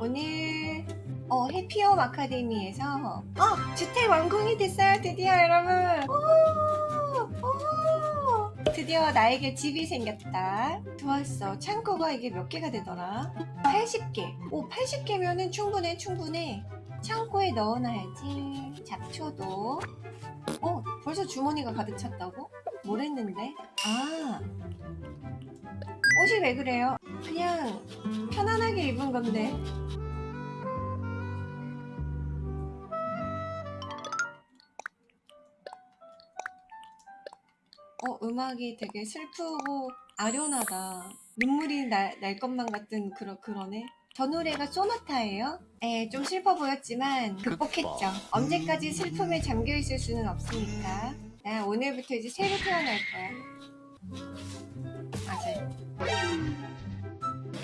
오늘 어, 해피홈 아카데미에서 어, 주택 완공이 됐어요 드디어 여러분. 오, 오, 드디어 나에게 집이 생겼다. 좋았어. 창고가 이게 몇 개가 되더라? 80개. 오 80개면은 충분해 충분해. 창고에 넣어놔야지. 잡초도. 어 벌써 주머니가 가득 찼다고? 뭘 했는데? 아 옷이 왜 그래요? 그냥 편안하게 입은 건데 어 음악이 되게 슬프고 아련하다 눈물이 날, 날 것만 같은 그러, 그러네 저 노래가 소나타예요? 에, 좀 슬퍼 보였지만 극복했죠. 언제까지 슬픔에 잠겨 있을 수는 없으니까. 나 오늘부터 이제 새로 태어날 거야. 맞아요.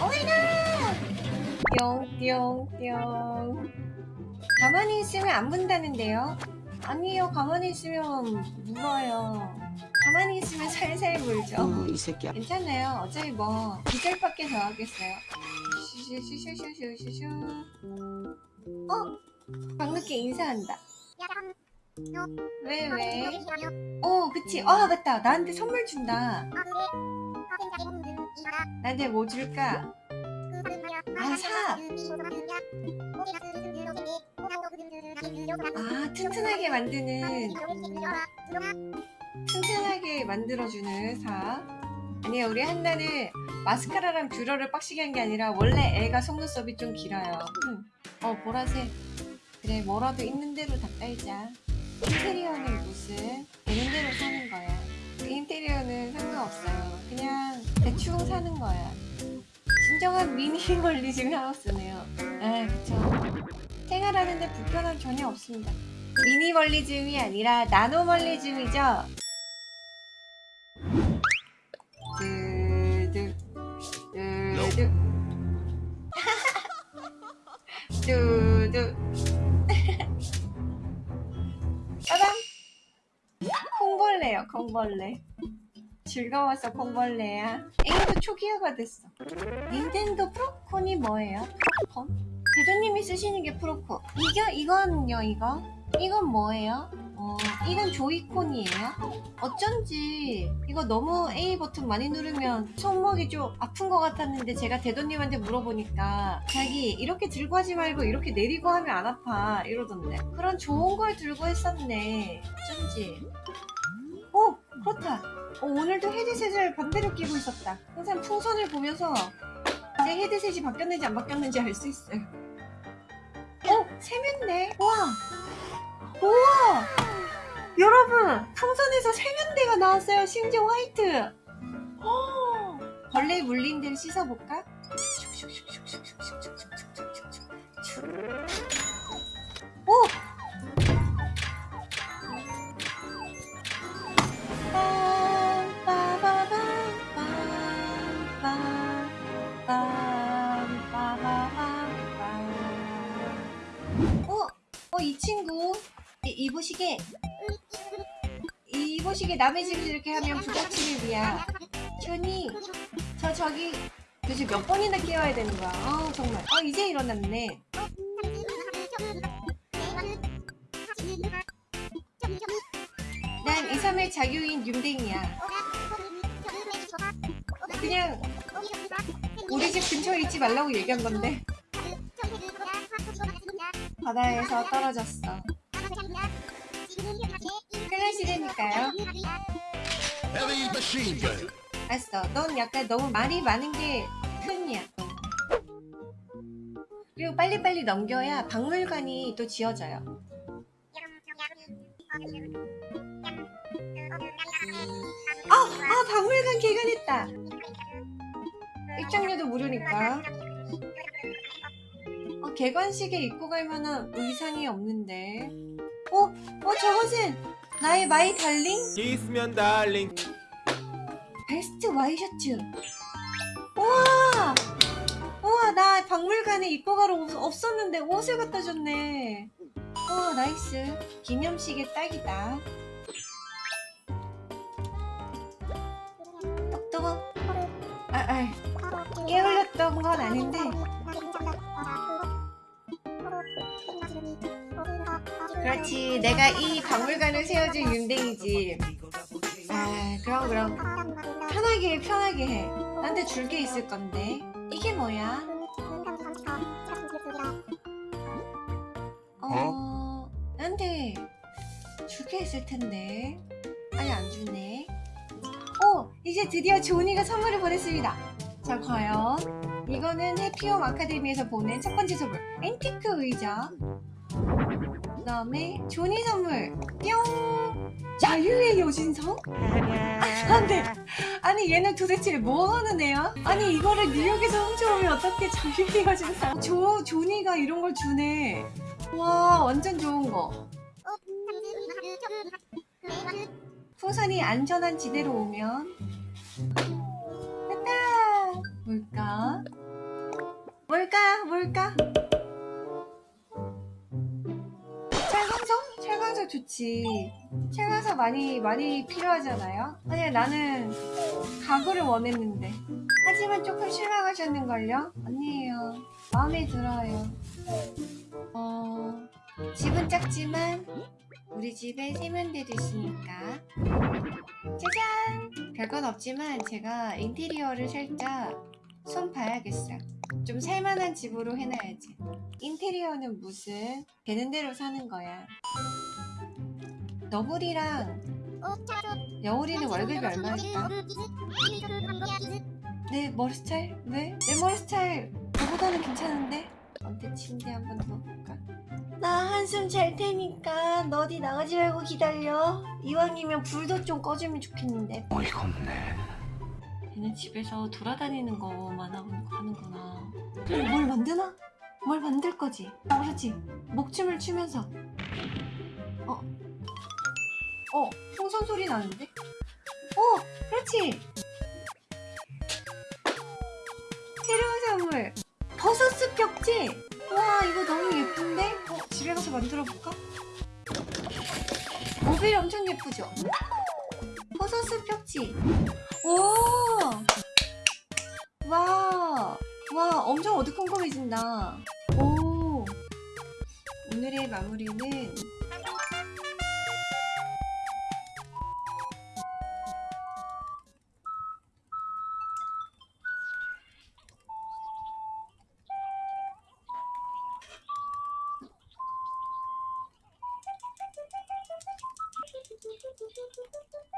오이나! 뿅뿅뿅. 가만히 있으면 안 문다는데요? 아니요, 가만히 있으면 물어요. 가만히 있으면 살살 물죠. 어, 이 새끼야. 괜찮아요. 어차피 뭐, 2절밖에 더 하겠어요. 슈슈슈슈슈슈슈. 어? 방늦게 인사한다. 왜, 왜? 어, 그치. 아, 맞다. 나한테 선물 준다. 나한테 뭐 줄까? 아, 사. 아, 튼튼하게 만드는, 튼튼하게 만들어주는 사. 아니야, 우리 한나는 마스카라랑 뷰러를 빡시게 한 게 아니라 원래 애가 속눈썹이 좀 길어요. 응. 어, 보라색. 그래, 뭐라도 있는 대로 다 깔자. 인테리어는 무슨 되는 대로 사는 거야. 그 인테리어는 상관없어요. 그냥 대충 사는 거야. 진정한 미니멀리즘 하우스네요. 아, 그쵸. 생활하는데 불편함 전혀 없습니다. 미니멀리즘이 아니라 나노멀리즘이죠. 두두. 짜잔. 콩벌레요 콩벌레. 즐거워서 콩벌레야. 에이도 초기화가 됐어. 닌텐도 프로콘이 뭐예요? 프로콘? 대도님이 쓰시는 게 프로콘. 이거 이거는요 이거? 이건 뭐예요? 어 이건 조이콘이에요? 어쩐지 이거 너무 A 버튼 많이 누르면 손목이 좀 아픈 것 같았는데 제가 대도님한테 물어보니까 자기 이렇게 들고 하지 말고 이렇게 내리고 하면 안 아파 이러던데. 그런 좋은 걸 들고 했었네. 어쩐지. 오 그렇다. 어, 오늘도 헤드셋을 반대로 끼고 있었다. 항상 풍선을 보면서 제 헤드셋이 바뀌었는지 안 바뀌었는지 알 수 있어요. 어? 세면대. 우와 우와 여러분 풍선에서 세면대가 나왔어요 심지어 화이트 어, 벌레 물린 데를 씻어볼까? 오! 시게 남의 집에서 이렇게 하면 부잣집이야 현이 저 저기 도대체 몇 번이나 깨워야 되는 거야? 아 정말. 아 이제 일어났네. 난 2, 3일 자유인 윤댕이야. 그냥 우리 집 근처에 있지 말라고 얘기한 건데. 바다에서 떨어졌어 gun. 알았어 넌 약간 너무 말이 많은 게 큰이야 그리고 빨리빨리 넘겨야 박물관이 또 지어져요 아! 아 박물관 개관했다 입장료도 무료니까 어, 개관식에 입고 갈 만한 의상이 없는데 어? 어 저것은 나의 my darling? 있으면 darling. 베스트 와이셔츠. 우와! 우와 나 박물관에 입고 가러 없- 없었는데 옷을 갖다 줬네. 우와 nice. 기념식에 딱이다. 똑똑 아, 아 깨울렸던 건 아닌데 그렇지. 내가 이 박물관을 세워준 윤댕이지. 아 그럼 그럼. 편하게 해 편하게 해. 나한테 줄 게 있을 건데. 이게 뭐야? 어 나한테 줄 게 있을 텐데. 아니 안 주네. 오 이제 드디어 조니가 선물을 보냈습니다. 자 과연 이거는 해피홈 아카데미에서 보낸 첫 번째 선물. 앤티크 의자 그 다음에 조니 선물 뿅 자유의 여신상? 안돼 아니 얘는 도대체 뭐 하는 애야? 아니 이거를 뉴욕에서 훔쳐오면 어떻게 자유의 여신상 조, 조니가 이런 걸 주네 와 완전 좋은 거 풍선이 안전한 지대로 오면 됐다 뭘까? 뭘까? 뭘까? 철광석 좋지 철광석 많이 많이 필요하잖아요 아니 나는 가구를 원했는데 하지만 조금 실망하셨는걸요? 아니에요 마음에 들어요 어... 집은 작지만 우리 집에 세면대도 있으니까 짜잔! 별건 없지만 제가 인테리어를 살짝 손 봐야겠어요. 좀 살만한 집으로 해놔야지. 인테리어는 무슨 되는 대로 사는 거야. 너블이랑 여울이는 월급이 얼마일까? 내 머리 스타일? 왜? 내 머리 스타일 너보다는 괜찮은데? 언제 침대 한번더 볼까? 나 한숨 잘 테니까 너 어디 나가지 말고 기다려. 이왕이면 불도 좀 꺼주면 좋겠는데. 어이가 없네. 얘는 집에서 돌아다니는 거만 하고 하는구나. 뭘 만드나? 뭘 만들 거지? 어, 그렇지. 목춤을 추면서. 어. 어, 풍선 소리 나는데? 어, 그렇지. 새로운 선물. 버섯숲 벽지. 와, 이거 너무 예쁜데? 어, 집에 가서 만들어 볼까? 모빌 엄청 예쁘죠? 버섯숲 벽지. 오! 와! 와, 엄청 어두컴컴해진다. 오! 오늘의 마무리는 do do do do do do do